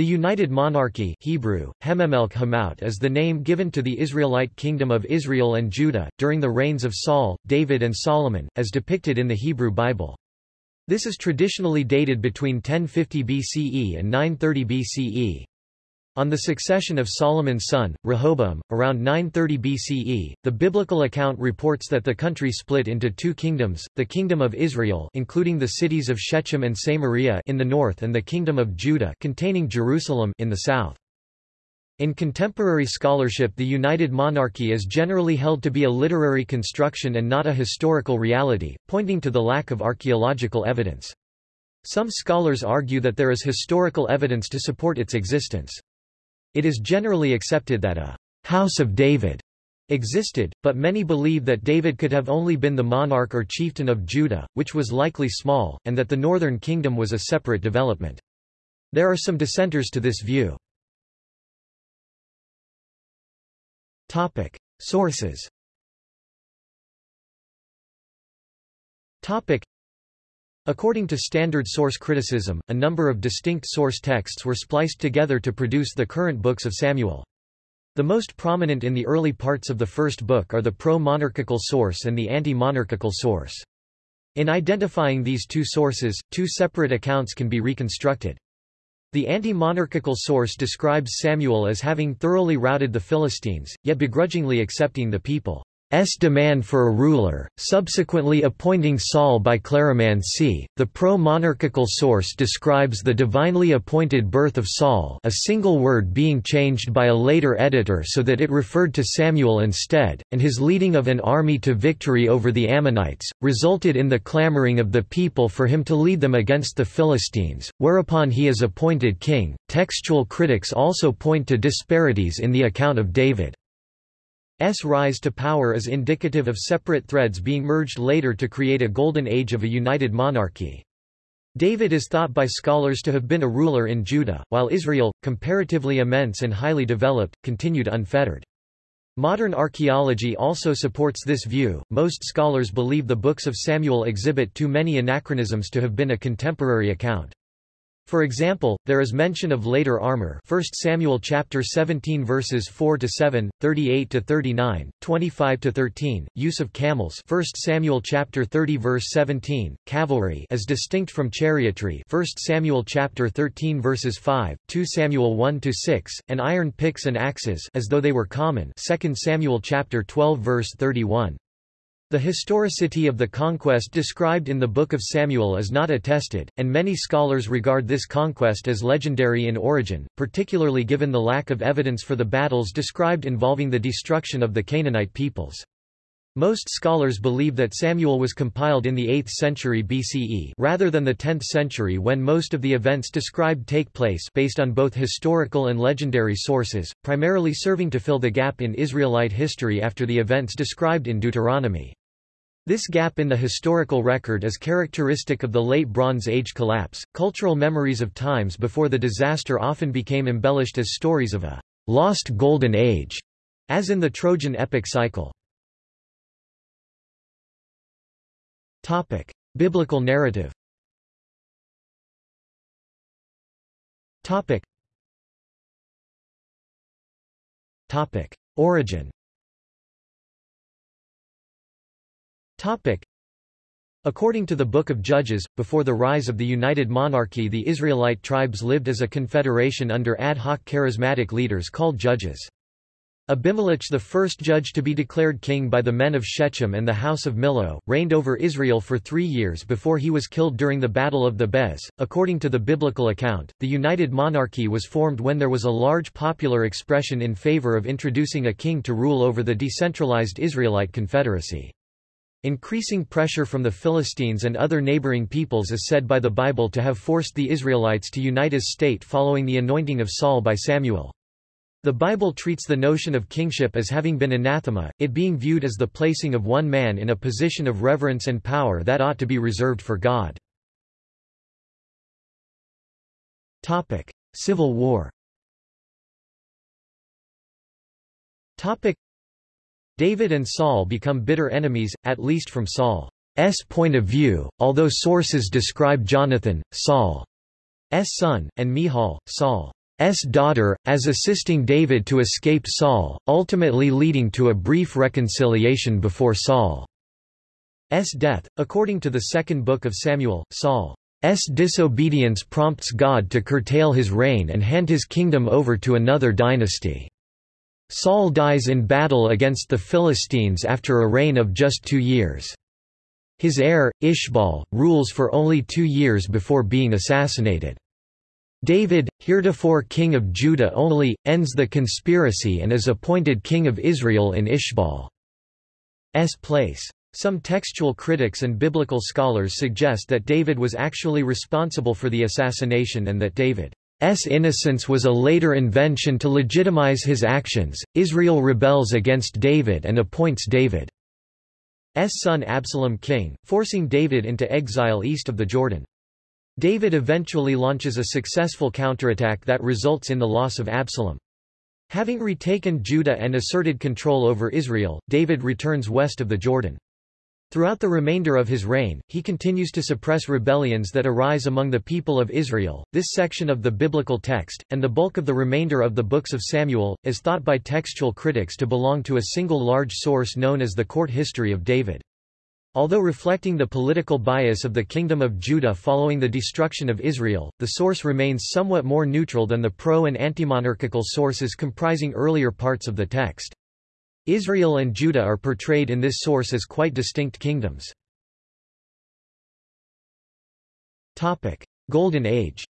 The United Monarchy Hebrew, is the name given to the Israelite kingdom of Israel and Judah, during the reigns of Saul, David and Solomon, as depicted in the Hebrew Bible. This is traditionally dated between 1050 BCE and 930 BCE. On the succession of Solomon's son, Rehoboam, around 930 BCE, the biblical account reports that the country split into two kingdoms, the Kingdom of Israel including the cities of Shechem and Samaria in the north and the Kingdom of Judah containing Jerusalem in the south. In contemporary scholarship the United Monarchy is generally held to be a literary construction and not a historical reality, pointing to the lack of archaeological evidence. Some scholars argue that there is historical evidence to support its existence. It is generally accepted that a House of David existed, but many believe that David could have only been the monarch or chieftain of Judah, which was likely small, and that the northern kingdom was a separate development. There are some dissenters to this view. Topic. Sources Topic. According to standard source criticism, a number of distinct source texts were spliced together to produce the current books of Samuel. The most prominent in the early parts of the first book are the pro-monarchical source and the anti-monarchical source. In identifying these two sources, two separate accounts can be reconstructed. The anti-monarchical source describes Samuel as having thoroughly routed the Philistines, yet begrudgingly accepting the people. S demand for a ruler, subsequently appointing Saul by cleromancy. The pro-monarchical source describes the divinely appointed birth of Saul a single word being changed by a later editor so that it referred to Samuel instead, and his leading of an army to victory over the Ammonites, resulted in the clamoring of the people for him to lead them against the Philistines, whereupon he is appointed king. Textual critics also point to disparities in the account of David. S rise to power is indicative of separate threads being merged later to create a golden age of a united monarchy. David is thought by scholars to have been a ruler in Judah, while Israel, comparatively immense and highly developed, continued unfettered. Modern archaeology also supports this view. Most scholars believe the books of Samuel exhibit too many anachronisms to have been a contemporary account. For example, there is mention of later armor 1 Samuel chapter 17 verses 4 to 7, 38 to 39, 25 to 13, use of camels 1 Samuel chapter 30 verse 17, cavalry as distinct from chariotry 1 Samuel chapter 13 verses 5, 2 Samuel 1 to 6, and iron picks and axes as though they were common 2 Samuel chapter 12 verse 31. The historicity of the conquest described in the Book of Samuel is not attested, and many scholars regard this conquest as legendary in origin, particularly given the lack of evidence for the battles described involving the destruction of the Canaanite peoples. Most scholars believe that Samuel was compiled in the 8th century BCE rather than the 10th century when most of the events described take place based on both historical and legendary sources, primarily serving to fill the gap in Israelite history after the events described in Deuteronomy. This gap in the historical record is characteristic of the Late Bronze Age collapse. Cultural memories of times before the disaster often became embellished as stories of a lost golden age, as in the Trojan epic cycle. Topic: Biblical narrative. Topic. Topic: Origin. Topic. According to the Book of Judges, before the rise of the United Monarchy the Israelite tribes lived as a confederation under ad hoc charismatic leaders called judges. Abimelech the first judge to be declared king by the men of Shechem and the house of Millo, reigned over Israel for three years before he was killed during the Battle of Thebez. According to the biblical account, the United Monarchy was formed when there was a large popular expression in favor of introducing a king to rule over the decentralized Israelite confederacy. Increasing pressure from the Philistines and other neighboring peoples is said by the Bible to have forced the Israelites to unite as state following the anointing of Saul by Samuel. The Bible treats the notion of kingship as having been anathema, it being viewed as the placing of one man in a position of reverence and power that ought to be reserved for God. Topic: Civil War. Topic: David and Saul become bitter enemies, at least from Saul's point of view, although sources describe Jonathan, Saul's son, and Michal, Saul's daughter, as assisting David to escape Saul, ultimately leading to a brief reconciliation before Saul's death. According to the second book of Samuel, Saul's disobedience prompts God to curtail his reign and hand his kingdom over to another dynasty. Saul dies in battle against the Philistines after a reign of just two years. His heir, Ishbal, rules for only two years before being assassinated. David, heretofore king of Judah only, ends the conspiracy and is appointed king of Israel in Ishbal's place. Some textual critics and biblical scholars suggest that David was actually responsible for the assassination and that David's innocence was a later invention to legitimize his actions. Israel rebels against David and appoints David's son Absalom king, forcing David into exile east of the Jordan. David eventually launches a successful counterattack that results in the loss of Absalom. Having retaken Judah and asserted control over Israel, David returns west of the Jordan. Throughout the remainder of his reign, he continues to suppress rebellions that arise among the people of Israel. This section of the biblical text, and the bulk of the remainder of the books of Samuel, is thought by textual critics to belong to a single large source known as the court history of David. Although reflecting the political bias of the Kingdom of Judah following the destruction of Israel, the source remains somewhat more neutral than the pro- and anti-monarchical sources comprising earlier parts of the text. Israel and Judah are portrayed in this source as quite distinct kingdoms. Golden Age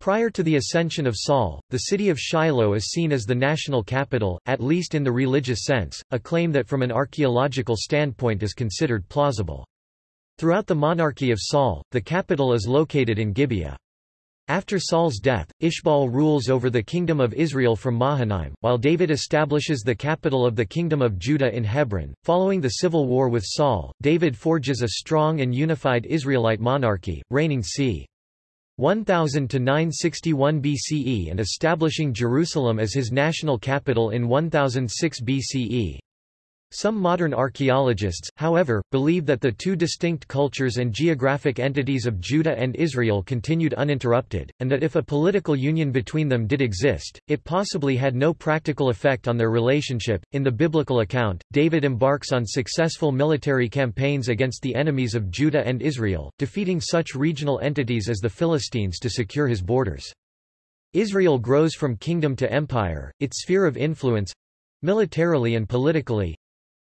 Prior to the ascension of Saul, the city of Shiloh is seen as the national capital, at least in the religious sense, a claim that from an archaeological standpoint is considered plausible. Throughout the monarchy of Saul, the capital is located in Gibeah. After Saul's death, Ishbal rules over the kingdom of Israel from Mahanaim, while David establishes the capital of the kingdom of Judah in Hebron. Following the civil war with Saul, David forges a strong and unified Israelite monarchy, reigning c. 1000 to 961 BCE and establishing Jerusalem as his national capital in 1006 BCE. Some modern archaeologists, however, believe that the two distinct cultures and geographic entities of Judah and Israel continued uninterrupted, and that if a political union between them did exist, it possibly had no practical effect on their relationship. In the biblical account, David embarks on successful military campaigns against the enemies of Judah and Israel, defeating such regional entities as the Philistines to secure his borders. Israel grows from kingdom to empire, its sphere of influence militarily and politically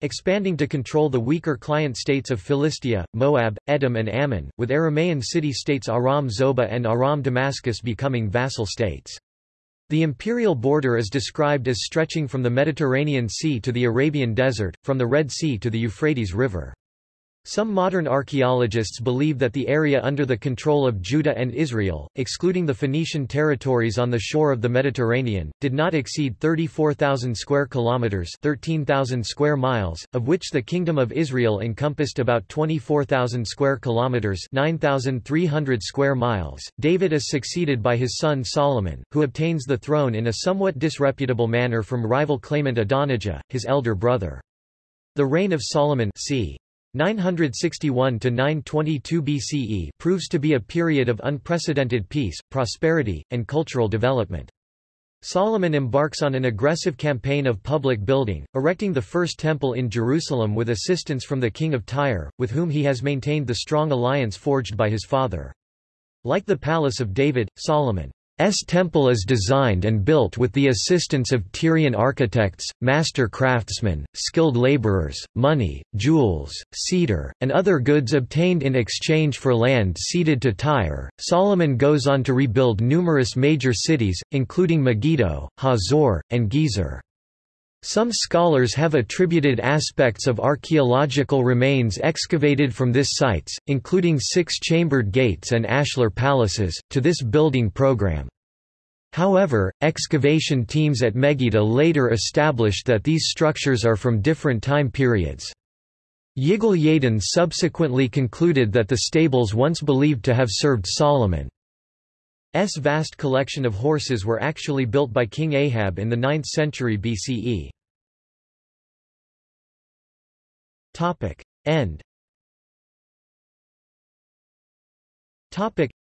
expanding to control the weaker client states of Philistia, Moab, Edom and Ammon, with Aramaean city-states Aram Zobah and Aram Damascus becoming vassal states. The imperial border is described as stretching from the Mediterranean Sea to the Arabian Desert, from the Red Sea to the Euphrates River. Some modern archaeologists believe that the area under the control of Judah and Israel, excluding the Phoenician territories on the shore of the Mediterranean, did not exceed 34,000 square kilometers, 13,000 square miles, of which the Kingdom of Israel encompassed about 24,000 square kilometers, 9,300 square miles. David is succeeded by his son Solomon, who obtains the throne in a somewhat disreputable manner from rival claimant Adonijah, his elder brother. The reign of Solomon c. 961 to 922 BCE proves to be a period of unprecedented peace, prosperity, and cultural development. Solomon embarks on an aggressive campaign of public building, erecting the first temple in Jerusalem with assistance from the king of Tyre, with whom he has maintained the strong alliance forged by his father. Like the palace of David, Solomon S temple is designed and built with the assistance of Tyrian architects, master craftsmen, skilled laborers, money, jewels, cedar, and other goods obtained in exchange for land ceded to Tyre. Solomon goes on to rebuild numerous major cities, including Megiddo, Hazor, and Gezer. Some scholars have attributed aspects of archaeological remains excavated from this sites, including six-chambered gates and ashlar palaces, to this building program. However, excavation teams at Megiddo later established that these structures are from different time periods. Yigal Yadin subsequently concluded that the stables once believed to have served Solomon. S vast collection of horses were actually built by King Ahab in the 9th century BCE. Topic. End Topic.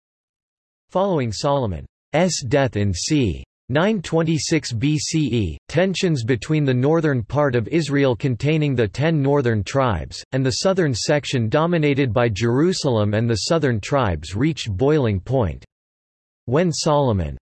Following Solomon's death in c. 926 BCE, tensions between the northern part of Israel containing the ten northern tribes, and the southern section dominated by Jerusalem and the southern tribes reached boiling point. When Solomon.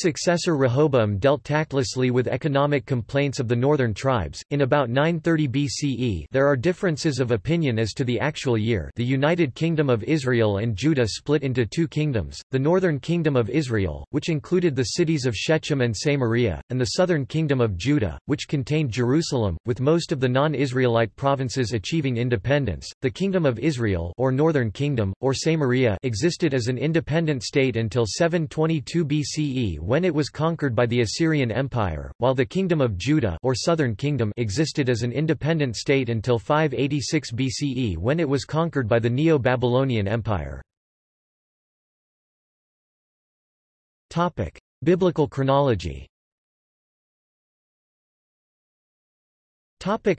Successor Rehoboam dealt tactlessly with economic complaints of the northern tribes. In about 930 BCE, there are differences of opinion as to the actual year. The United Kingdom of Israel and Judah split into two kingdoms: the northern kingdom of Israel, which included the cities of Shechem and Samaria, and the southern kingdom of Judah, which contained Jerusalem, with most of the non-Israelite provinces achieving independence. The kingdom of Israel, or northern kingdom, or Samaria, existed as an independent state until 722 BCE when it was conquered by the Assyrian Empire, while the Kingdom of Judah or Southern Kingdom existed as an independent state until 586 BCE when it was conquered by the Neo-Babylonian Empire. Topic: Biblical chronology. Topic: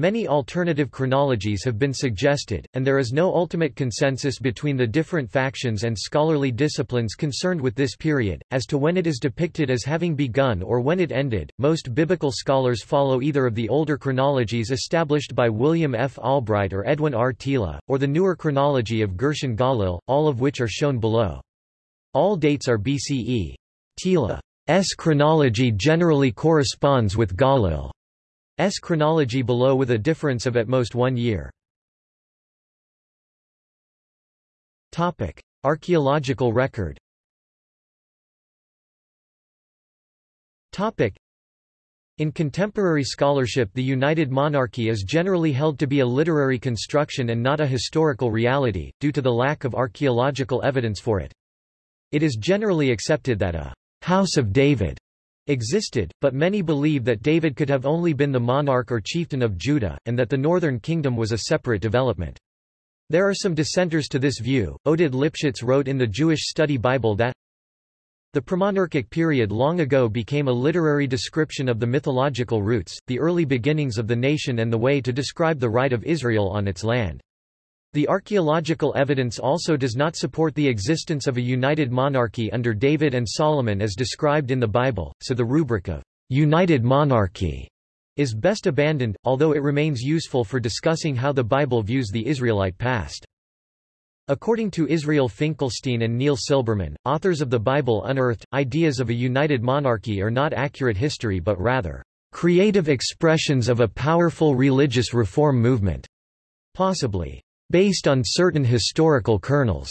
Many alternative chronologies have been suggested, and there is no ultimate consensus between the different factions and scholarly disciplines concerned with this period, as to when it is depicted as having begun or when it ended. Most biblical scholars follow either of the older chronologies established by William F. Albright or Edwin R. Thiele, or the newer chronology of Gershon Galil, all of which are shown below. All dates are BCE. Thiele's chronology generally corresponds with Galil. S chronology below with a difference of at most one year. Topic: Archaeological record. Topic: in contemporary scholarship the United Monarchy is generally held to be a literary construction and not a historical reality, due to the lack of archaeological evidence for it. It is generally accepted that a «House of David» existed, but many believe that David could have only been the monarch or chieftain of Judah, and that the northern kingdom was a separate development. There are some dissenters to this view. Oded Lipschits wrote in the Jewish Study Bible that the premonarchic period long ago became a literary description of the mythological roots, the early beginnings of the nation and the way to describe the right of Israel on its land. The archaeological evidence also does not support the existence of a united monarchy under David and Solomon as described in the Bible, so the rubric of united monarchy is best abandoned, although it remains useful for discussing how the Bible views the Israelite past. According to Israel Finkelstein and Neil Silberman, authors of the Bible unearthed, ideas of a united monarchy are not accurate history but rather, creative expressions of a powerful religious reform movement. Possibly based on certain historical kernels.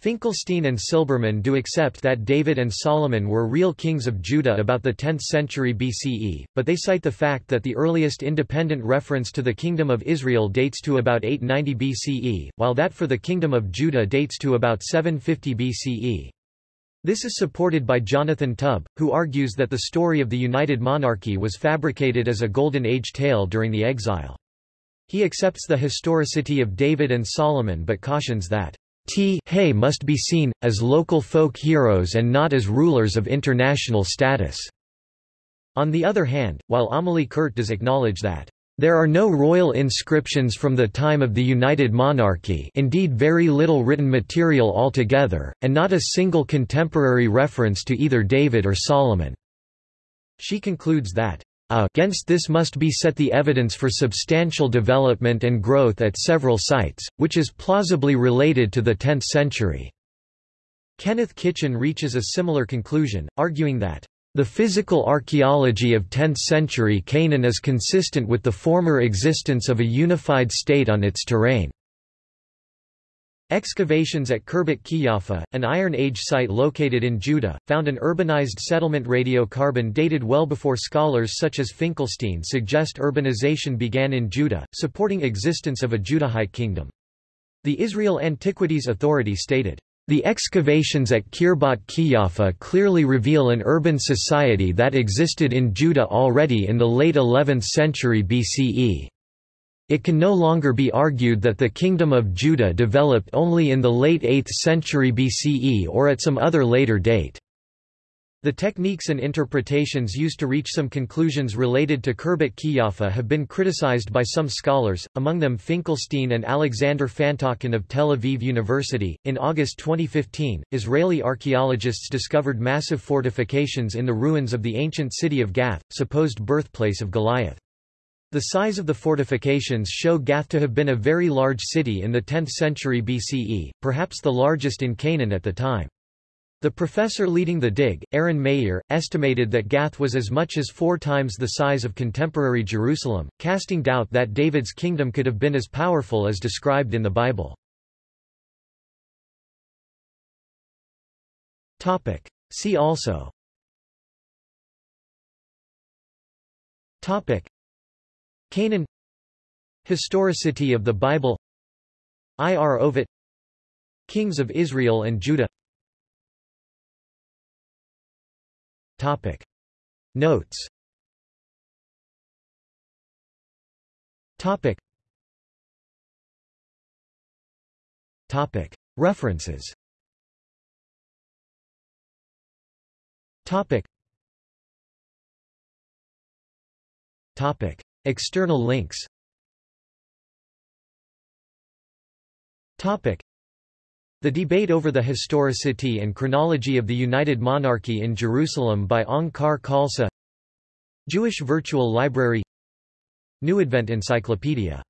Finkelstein and Silberman do accept that David and Solomon were real kings of Judah about the 10th century BCE, but they cite the fact that the earliest independent reference to the Kingdom of Israel dates to about 890 BCE, while that for the Kingdom of Judah dates to about 750 BCE. This is supported by Jonathan Tubb, who argues that the story of the United Monarchy was fabricated as a Golden Age tale during the exile. He accepts the historicity of David and Solomon but cautions that T hay must be seen, as local folk heroes and not as rulers of international status. On the other hand, while Amélie Kuhrt does acknowledge that there are no royal inscriptions from the time of the United Monarchy indeed very little written material altogether, and not a single contemporary reference to either David or Solomon. She concludes that Uh, against this must be set the evidence for substantial development and growth at several sites, which is plausibly related to the 10th century. Kenneth Kitchen reaches a similar conclusion, arguing that the physical archaeology of 10th century Canaan is consistent with the former existence of a unified state on its terrain. Excavations at Khirbet Qeiyafa, an Iron Age site located in Judah, found an urbanized settlement radiocarbon dated well before scholars such as Finkelstein suggest urbanization began in Judah, supporting existence of a Judahite kingdom. The Israel Antiquities Authority stated, the excavations at Khirbet Qeiyafa clearly reveal an urban society that existed in Judah already in the late 11th century BCE. It can no longer be argued that the Kingdom of Judah developed only in the late 8th century BCE or at some other later date. The techniques and interpretations used to reach some conclusions related to Khirbet Qeiyafa have been criticized by some scholars, among them Finkelstein and Alexander Fantalkin of Tel Aviv University. In August 2015, Israeli archaeologists discovered massive fortifications in the ruins of the ancient city of Gath, supposed birthplace of Goliath. The size of the fortifications show Gath to have been a very large city in the 10th century BCE, perhaps the largest in Canaan at the time. The professor leading the dig, Aren Maeir, estimated that Gath was as much as four times the size of contemporary Jerusalem, casting doubt that David's kingdom could have been as powerful as described in the Bible. See also Canaan Historicity of the Bible Ir David Kings of Israel and Judah Topic. Notes Topic. Topic. References Topic. Topic. External links. Topic. The debate over the historicity and chronology of the United Monarchy in Jerusalem by Onkar Khalsa. Jewish Virtual Library. New Advent Encyclopedia